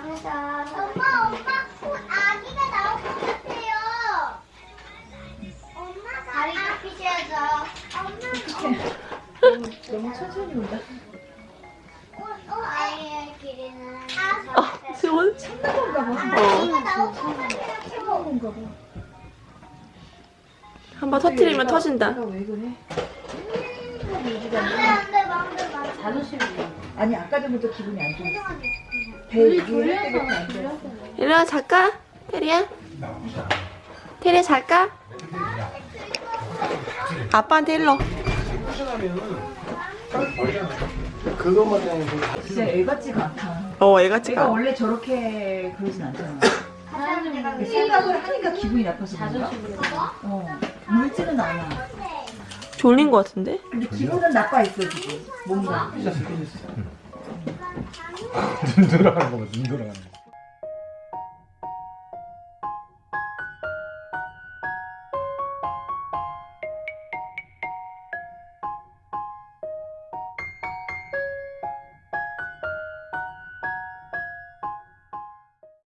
감사합니다. 엄마, 엄마, 곧 아기가 나올 것 같아요. 엄마가 다리 삐셔야죠. 엄마, 너무 천천히 온다. 어, 아이의 길이는 아, 지원? 참는 건가 봐. 아기가 나올 것 같아요. 참는 건가 봐. 한번 터트리면 터진다. 왜 그래? 안돼, 안돼, 말. 자존심이. 아니 아까 전부터 기분이 안 좋았어. 배 위에 안 좋았어. 일로와 잘까? 테리야? 테리야 잘까? 아빠한테 일로. 그것만 때문에 진짜 애 같지가 않다. 어, 애같이 내가 가. 원래 저렇게 그러진 않잖아. 생각을 하니까 기분이 나빠서 그런가? 어. 물지는 않아. 졸린 것 같은데? 근데 기분은 나빠 있어 지금. 뭔가. 삐졌어 삐졌어 눈 돌아가는 거봐 눈 돌아가는 거